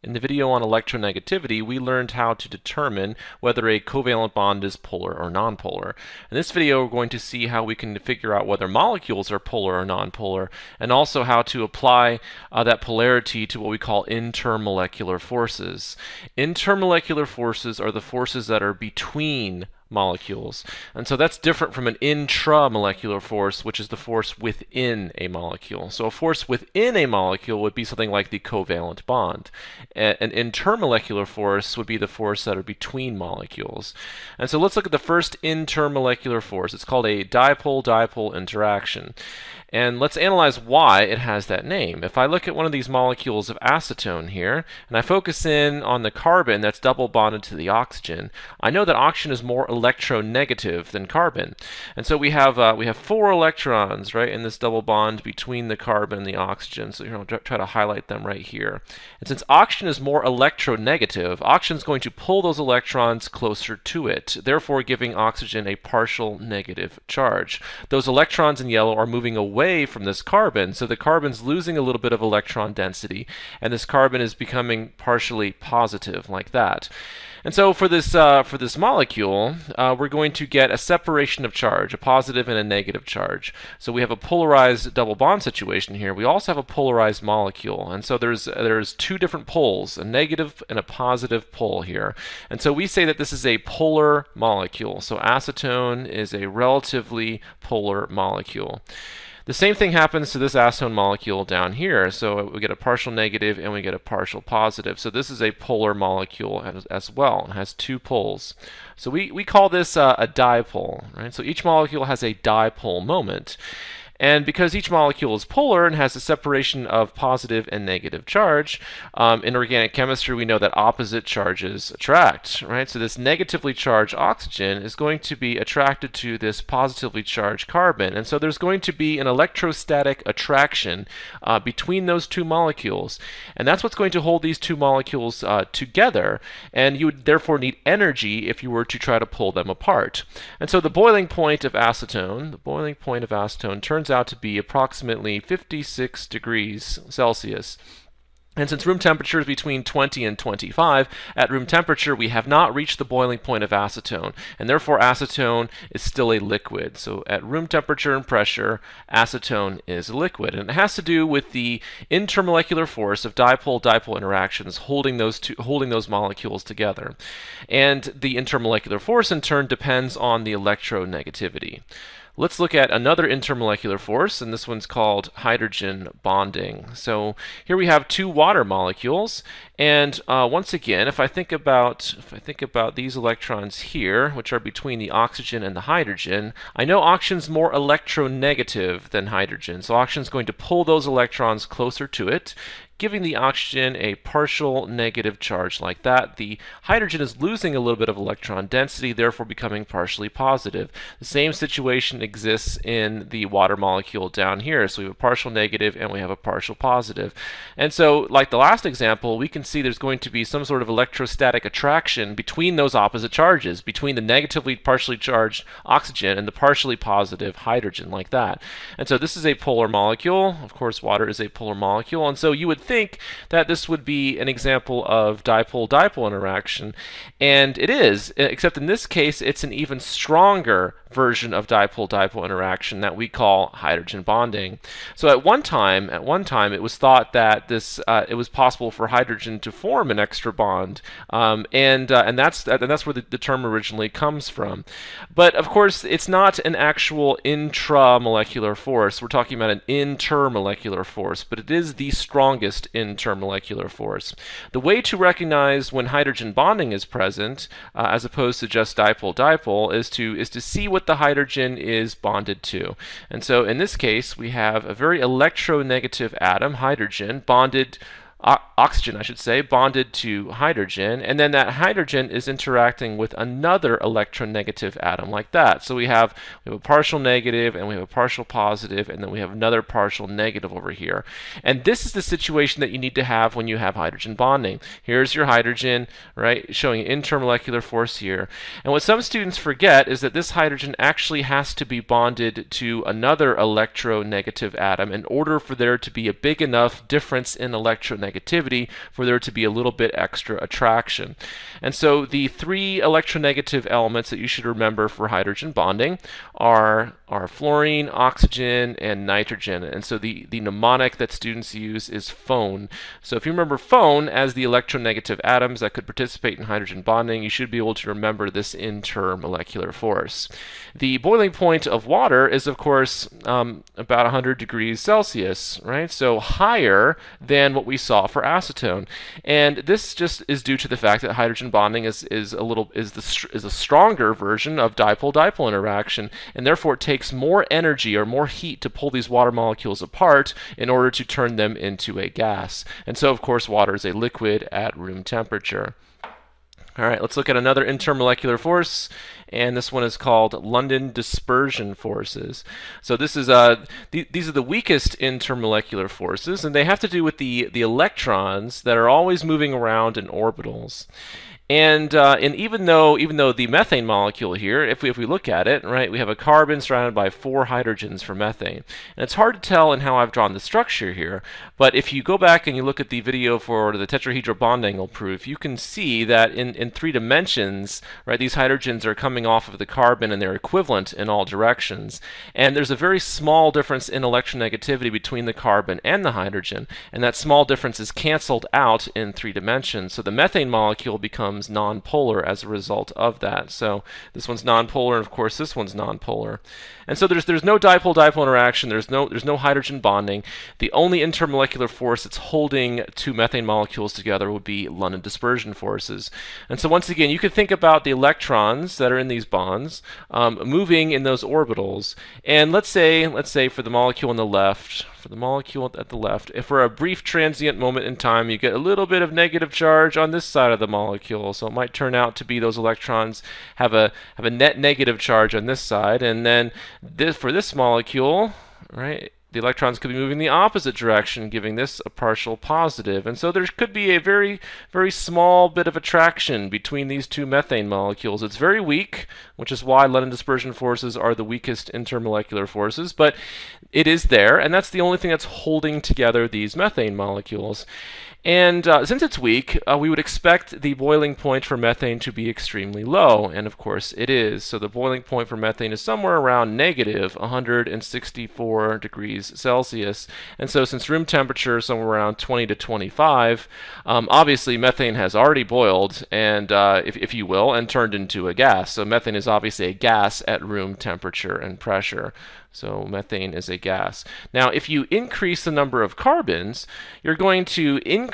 In the video on electronegativity, we learned how to determine whether a covalent bond is polar or nonpolar. In this video, we're going to see how we can figure out whether molecules are polar or nonpolar, and also how to apply uh, that polarity to what we call intermolecular forces. Intermolecular forces are the forces that are between molecules. And so that's different from an intramolecular force, which is the force within a molecule. So a force within a molecule would be something like the covalent bond. An intermolecular force would be the force that are between molecules. And so let's look at the first intermolecular force. It's called a dipole-dipole interaction. And let's analyze why it has that name. If I look at one of these molecules of acetone here, and I focus in on the carbon that's double bonded to the oxygen, I know that oxygen is more electronegative than carbon. And so we have uh, we have four electrons, right, in this double bond between the carbon and the oxygen. So here I'll try to highlight them right here. And since oxygen is more electronegative, oxygen is going to pull those electrons closer to it, therefore giving oxygen a partial negative charge. Those electrons in yellow are moving away away from this carbon. So the carbon's losing a little bit of electron density, and this carbon is becoming partially positive like that. And so for this, uh, for this molecule, uh, we're going to get a separation of charge, a positive and a negative charge. So we have a polarized double bond situation here. We also have a polarized molecule. And so there's, there's two different poles, a negative and a positive pole here. And so we say that this is a polar molecule. So acetone is a relatively polar molecule. The same thing happens to this acetone molecule down here. So we get a partial negative and we get a partial positive. So this is a polar molecule as, as well. It has two poles. So we, we call this uh, a dipole. Right? So each molecule has a dipole moment. And because each molecule is polar and has a separation of positive and negative charge, um, in organic chemistry we know that opposite charges attract, right? So this negatively charged oxygen is going to be attracted to this positively charged carbon. And so there's going to be an electrostatic attraction uh, between those two molecules. And that's what's going to hold these two molecules uh, together. And you would therefore need energy if you were to try to pull them apart. And so the boiling point of acetone, the boiling point of acetone turns turns out to be approximately 56 degrees Celsius. And since room temperature is between 20 and 25, at room temperature we have not reached the boiling point of acetone, and therefore acetone is still a liquid. So at room temperature and pressure, acetone is a liquid. And it has to do with the intermolecular force of dipole-dipole interactions holding those, two, holding those molecules together. And the intermolecular force in turn depends on the electronegativity. Let's look at another intermolecular force, and this one's called hydrogen bonding. So here we have two water molecules, and uh, once again, if I think about if I think about these electrons here, which are between the oxygen and the hydrogen, I know oxygen's more electronegative than hydrogen, so oxygen's going to pull those electrons closer to it, giving the oxygen a partial negative charge like that. The hydrogen is losing a little bit of electron density, therefore becoming partially positive. The same situation exists in the water molecule down here. So we have a partial negative and we have a partial positive. And so, like the last example, we can see there's going to be some sort of electrostatic attraction between those opposite charges, between the negatively partially charged oxygen and the partially positive hydrogen, like that. And so this is a polar molecule. Of course, water is a polar molecule. And so you would think that this would be an example of dipole-dipole interaction, and it is, except in this case it's an even stronger version of dipole-dipole interaction that we call hydrogen bonding. So at one time, at one time, it was thought that this uh, it was possible for hydrogen to form an extra bond, um, and uh, and that's and that's where the, the, term originally comes from. But of course, it's not an actual intramolecular force. We're talking about an intermolecular force, but it is the strongest intermolecular force. The way to recognize when hydrogen bonding is present, uh, as opposed to just dipole-dipole, is to is to see what what the hydrogen is bonded to. And so in this case, we have a very electronegative atom, hydrogen, bonded oxygen, I should say, bonded to hydrogen, and then that hydrogen is interacting with another electronegative atom like that. So we have we have a partial negative, and we have a partial positive, and then we have another partial negative over here. And this is the situation that you need to have when you have hydrogen bonding. Here's your hydrogen, right, showing intermolecular force here. And what some students forget is that this hydrogen actually has to be bonded to another electronegative atom in order for there to be a big enough difference in electronegativity electronegativity for there to be a little bit extra attraction. And so the three electronegative elements that you should remember for hydrogen bonding are, are fluorine, oxygen, and nitrogen. And so the, the mnemonic that students use is phone. So if you remember phone as the electronegative atoms that could participate in hydrogen bonding, you should be able to remember this intermolecular force. The boiling point of water is, of course, um, about 100 degrees Celsius, right? So higher than what we saw for acetone. And this just is due to the fact that hydrogen bonding is, is a little is the is a stronger version of dipole-dipole interaction, and therefore it takes more energy or more heat to pull these water molecules apart in order to turn them into a gas. And so, of course, water is a liquid at room temperature. All right, let's look at another intermolecular force, and this one is called London dispersion forces. So this is uh, th these are the weakest intermolecular forces, and they have to do with the the electrons that are always moving around in orbitals. And, uh, and even though even though the methane molecule here, if we, if we look at it, right, we have a carbon surrounded by four hydrogens for methane. And it's hard to tell in how I've drawn the structure here, but if you go back and you look at the video for the tetrahedral bond angle proof, you can see that in, in three dimensions, right, these hydrogens are coming off of the carbon and they're equivalent in all directions. And there's a very small difference in electronegativity between the carbon and the hydrogen, and that small difference is canceled out in three dimensions. So the methane molecule becomes becomes nonpolar as a result of that. So this one's nonpolar, and of course this one's nonpolar. And so there's there's no dipole-dipole interaction. There's no there's no hydrogen bonding. The only intermolecular force that's holding two methane molecules together would be London dispersion forces. And so once again, you can think about the electrons that are in these bonds um, moving in those orbitals. And let's say let's say for the molecule on the left, for the molecule at the left, if for a brief transient moment in time, you get a little bit of negative charge on this side of the molecule. So it might turn out to be those electrons have a have a net negative charge on this side, and then this for this molecule, right, the electrons could be moving the opposite direction, giving this a partial positive. And so there could be a very, very small bit of attraction between these two methane molecules. It's very weak, which is why London dispersion forces are the weakest intermolecular forces, but it is there, and that's the only thing that's holding together these methane molecules. And uh, since it's weak, uh, we would expect the boiling point for methane to be extremely low, and of course it is. So the boiling point for methane is somewhere around negative 164 degrees Celsius. And so since room temperature is somewhere around 20 to 25, um, obviously methane has already boiled, and uh, if, if you will, and turned into a gas. So methane is obviously a gas at room temperature and pressure. So methane is a gas. Now, if you increase the number of carbons, you're going to increase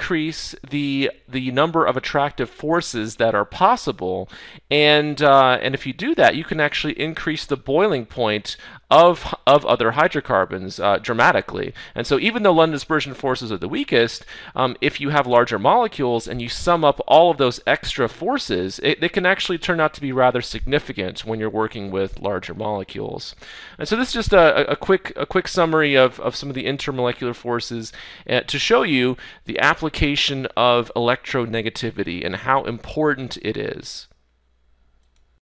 the the number of attractive forces that are possible, and uh, and if you do that, you can actually increase the boiling point of, of other hydrocarbons uh, dramatically. And so even though London dispersion forces are the weakest, um, if you have larger molecules and you sum up all of those extra forces, it, it can actually turn out to be rather significant when you're working with larger molecules. And so this is just a, a quick, a quick summary of, of some of the intermolecular forces uh, to show you the application of electronegativity and how important it is.